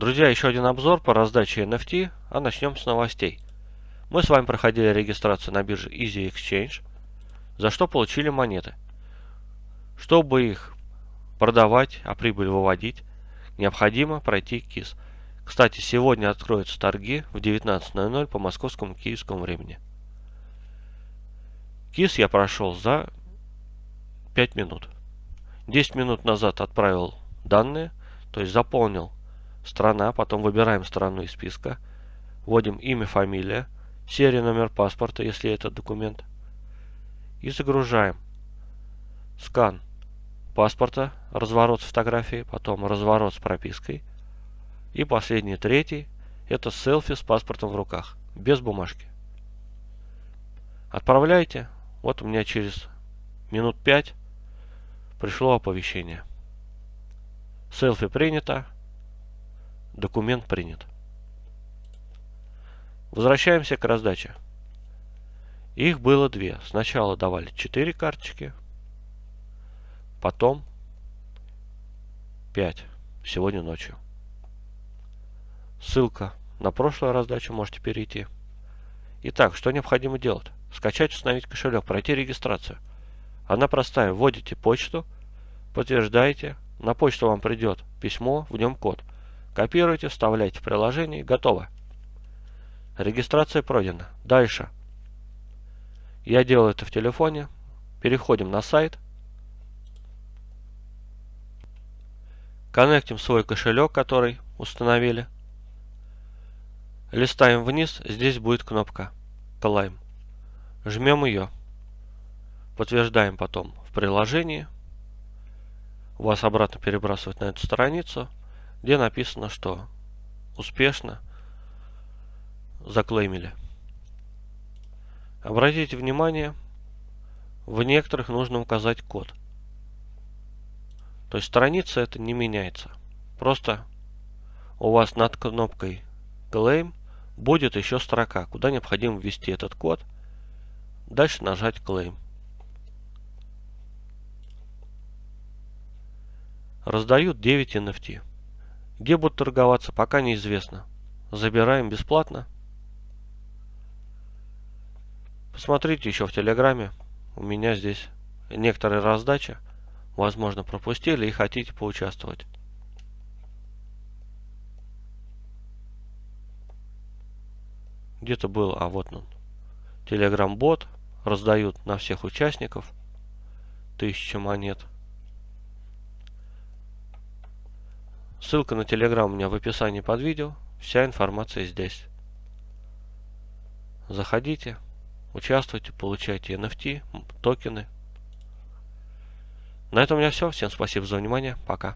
Друзья, еще один обзор по раздаче NFT, а начнем с новостей. Мы с вами проходили регистрацию на бирже Easy Exchange, за что получили монеты. Чтобы их продавать, а прибыль выводить, необходимо пройти КИС. Кстати, сегодня откроются торги в 19.00 по московскому киевскому времени. КИС я прошел за 5 минут. 10 минут назад отправил данные, то есть заполнил страна, потом выбираем страну из списка, вводим имя, фамилия, серия, номер паспорта, если это документ, и загружаем. Скан паспорта, разворот с фотографией, потом разворот с пропиской. И последний, третий, это селфи с паспортом в руках, без бумажки. Отправляйте. Вот у меня через минут 5 пришло оповещение. Селфи принято. Документ принят. Возвращаемся к раздаче. Их было две. Сначала давали 4 карточки, потом 5 сегодня ночью. Ссылка на прошлую раздачу можете перейти. Итак, что необходимо делать? Скачать, установить кошелек, пройти регистрацию. Она простая. Вводите почту, подтверждаете. На почту вам придет письмо, в нем код. Копируете, вставляете в приложение. Готово. Регистрация пройдена. Дальше. Я делаю это в телефоне. Переходим на сайт. Коннектим свой кошелек, который установили. Листаем вниз. Здесь будет кнопка Climb. Жмем ее. Подтверждаем потом в приложении. Вас обратно перебрасывает на эту страницу, где написано, что успешно заклеймили. Обратите внимание, в некоторых нужно указать код. То есть страница это не меняется. Просто у вас над кнопкой Claim будет еще строка, куда необходимо ввести этот код. Дальше нажать Claim. Раздают 9 NFT. Где будут торговаться, пока неизвестно. Забираем бесплатно. Посмотрите еще в Телеграме. У меня здесь некоторые раздачи. Возможно, пропустили и хотите поучаствовать. Где-то был, а вот он. Телеграм-бот. Раздают на всех участников. Тысяча монет. Ссылка на Телеграм у меня в описании под видео. Вся информация здесь. Заходите. Участвуйте, получайте NFT, токены. На этом у меня все. Всем спасибо за внимание. Пока.